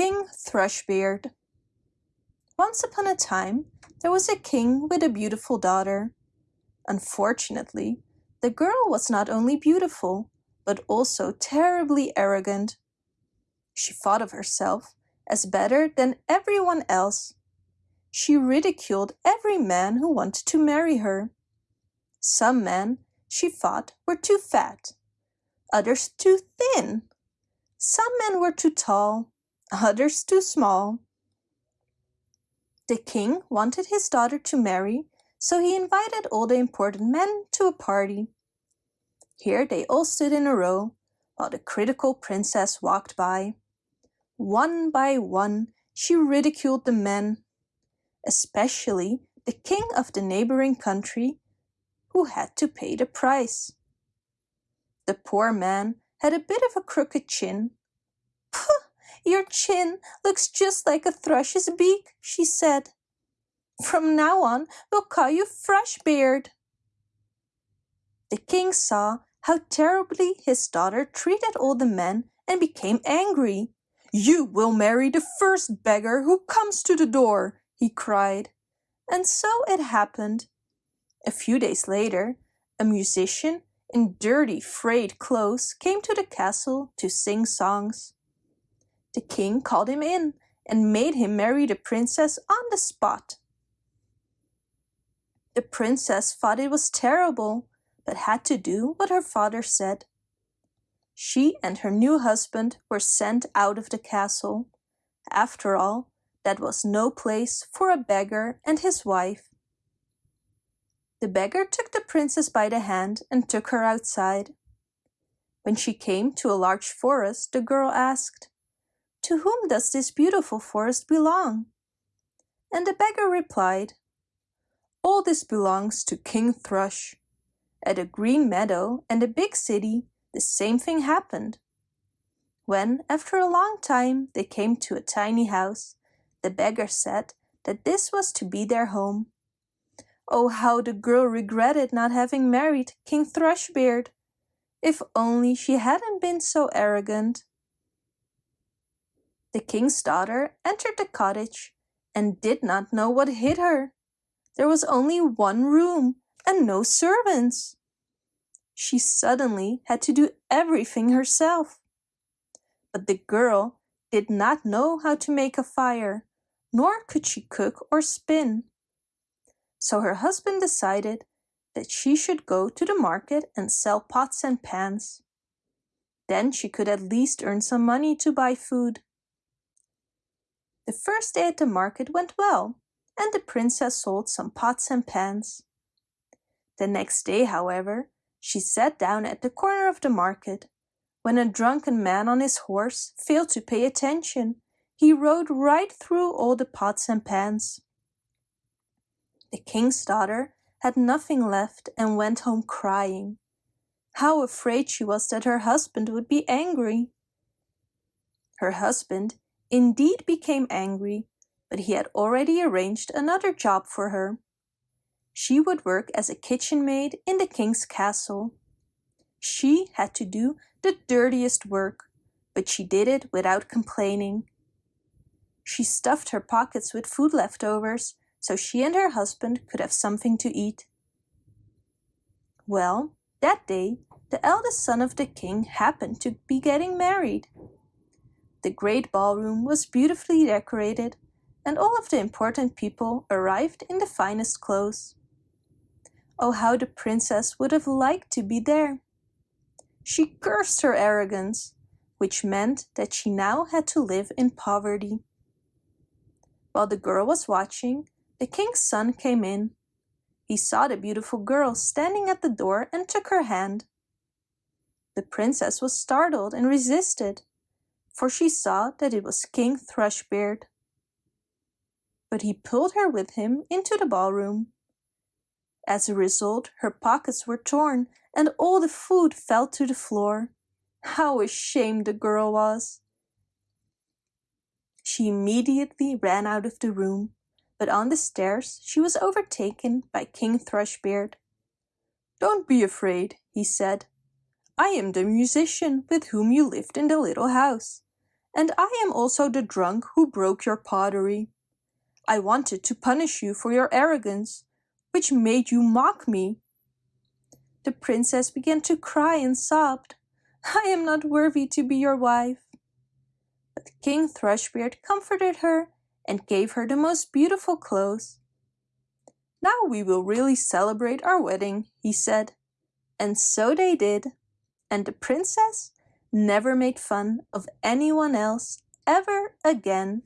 King Thrushbeard Once upon a time there was a king with a beautiful daughter. Unfortunately, the girl was not only beautiful, but also terribly arrogant. She thought of herself as better than everyone else. She ridiculed every man who wanted to marry her. Some men, she thought, were too fat, others too thin. Some men were too tall, others too small. The king wanted his daughter to marry, so he invited all the important men to a party. Here they all stood in a row, while the critical princess walked by. One by one, she ridiculed the men, especially the king of the neighboring country, who had to pay the price. The poor man had a bit of a crooked chin. Pooh, your chin looks just like a thrush's beak, she said. From now on, we'll call you Thrushbeard. The king saw how terribly his daughter treated all the men and became angry. You will marry the first beggar who comes to the door, he cried. And so it happened. A few days later, a musician in dirty, frayed clothes came to the castle to sing songs. The king called him in and made him marry the princess on the spot. The princess thought it was terrible, but had to do what her father said. She and her new husband were sent out of the castle. After all, that was no place for a beggar and his wife. The beggar took the princess by the hand and took her outside. When she came to a large forest, the girl asked, To whom does this beautiful forest belong? And the beggar replied, All this belongs to King Thrush. At a green meadow and a big city, the same thing happened. When, after a long time, they came to a tiny house, the beggar said that this was to be their home. Oh, how the girl regretted not having married King Thrushbeard! If only she hadn't been so arrogant. The king's daughter entered the cottage and did not know what hit her. There was only one room and no servants she suddenly had to do everything herself. But the girl did not know how to make a fire, nor could she cook or spin. So her husband decided that she should go to the market and sell pots and pans. Then she could at least earn some money to buy food. The first day at the market went well, and the princess sold some pots and pans. The next day, however, she sat down at the corner of the market. When a drunken man on his horse failed to pay attention, he rode right through all the pots and pans. The king's daughter had nothing left and went home crying. How afraid she was that her husband would be angry. Her husband indeed became angry, but he had already arranged another job for her she would work as a kitchen maid in the king's castle. She had to do the dirtiest work, but she did it without complaining. She stuffed her pockets with food leftovers so she and her husband could have something to eat. Well, that day, the eldest son of the king happened to be getting married. The great ballroom was beautifully decorated, and all of the important people arrived in the finest clothes. Oh, how the princess would have liked to be there. She cursed her arrogance, which meant that she now had to live in poverty. While the girl was watching, the king's son came in. He saw the beautiful girl standing at the door and took her hand. The princess was startled and resisted, for she saw that it was King Thrushbeard. But he pulled her with him into the ballroom. As a result, her pockets were torn and all the food fell to the floor. How ashamed the girl was! She immediately ran out of the room, but on the stairs she was overtaken by King Thrushbeard. Don't be afraid, he said. I am the musician with whom you lived in the little house, and I am also the drunk who broke your pottery. I wanted to punish you for your arrogance, which made you mock me. The princess began to cry and sobbed, I am not worthy to be your wife. But King Thrushbeard comforted her and gave her the most beautiful clothes. Now we will really celebrate our wedding, he said. And so they did. And the princess never made fun of anyone else ever again.